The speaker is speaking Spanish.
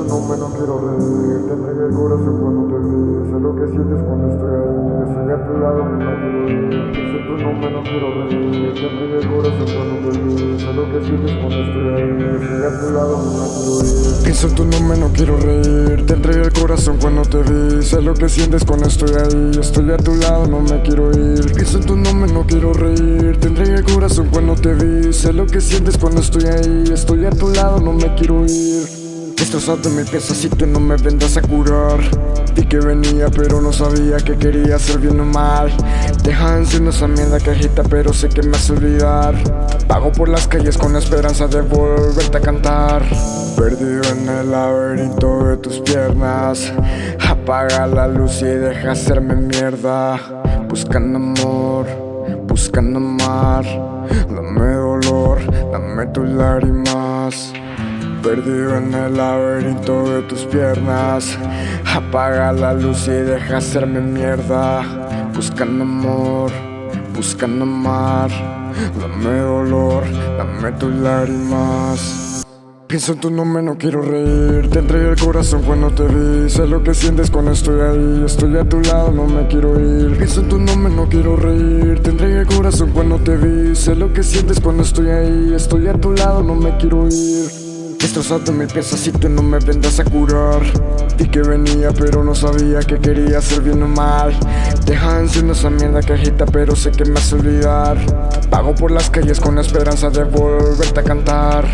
En tu nombre, no quiero el corazón cuando te Sé lo que sientes cuando estoy ahí. Estoy a tu lado, no quiero ir no quiero el corazón cuando te Sé lo que sientes cuando estoy ahí. Estoy a tu lado, no quiero ir Pienso en tu nombre, no quiero reír. Te entregué el corazón cuando te vi. Sé lo que sientes cuando estoy ahí. Estoy a tu lado, no me quiero ir. Pienso en tu nombre, no quiero reír. Te entregué el corazón cuando te vi. Sé lo que sientes cuando estoy ahí. Estoy a tu lado, no me quiero ir Destrozado mi pieza si tú no me vendas a curar. Vi que venía pero no sabía que quería hacer bien o mal. Deja encima esa mierda que agita pero sé que me hace olvidar. Pago por las calles con la esperanza de volverte a cantar. Perdido en el laberinto de tus piernas. Apaga la luz y deja hacerme mierda. Buscando amor, buscando amar. Dame dolor, dame tus lágrimas Perdido en el laberinto de tus piernas. Apaga la luz y deja hacerme mierda. Buscando amor, buscando amar. Dame dolor, dame tus lágrimas. Pienso en tu nombre, no quiero reír. Te entregué el corazón cuando te vi. Sé lo que sientes cuando estoy ahí. Estoy a tu lado, no me quiero ir. Pienso en tu nombre, no quiero reír. Te entregué el corazón cuando te vi. Sé lo que sientes cuando estoy ahí. Estoy a tu lado, no me quiero ir Destrozado mil piezas si tú no me vendas a curar. Vi que venía pero no sabía que quería hacer bien o mal. Encima esa mierda que agita pero sé que me hace olvidar. Pago por las calles con la esperanza de volverte a cantar